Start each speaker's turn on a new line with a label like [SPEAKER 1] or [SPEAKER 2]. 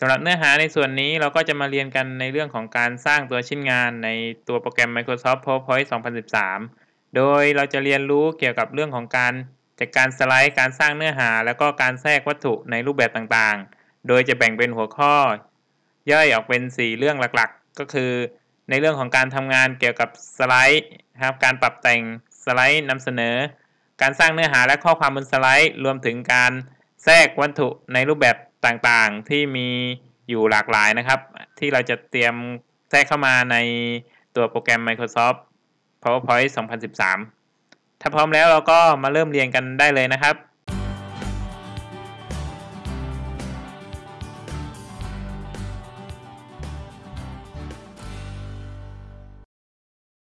[SPEAKER 1] สำหรับเนื้อหาในส่วนนี้เราก็จะมาเรียนกันในเรื่องของการสร้างตัวชิ้นงานในตัวโปรแกรม Microsoft PowerPoint 2013 โดยเราจะเรียนรู้เกี่ยวกับเรื่องของการจัดการสไลด์การสร้างเนื้อหา แล้วก็การแทรกวัตถุในรูปแบบต่างๆ โดยจะแบ่งเป็นหัวข้อ ย่อยออกเป็น 4 เรื่องหลักๆ ก็คือ ในเรื่องของการทำงานเกี่ยวกับสไลด์ครับการปรับแต่งสไลด์นำเสนอ การสร้างเนื้อหาและข้อความบนสไลด์ รวมถึงการ แทรกวัตถุในรูปแบบต่างๆ ที่มีอยู่หลากหลายนะครับ ที่เราจะเตรียมแทรกเข้ามาในตัวโปรแกรม Microsoft PowerPoint 2013 ถ้าพร้อมแล้วเราก็มาเริ่มเรียนกันได้เลยนะครับ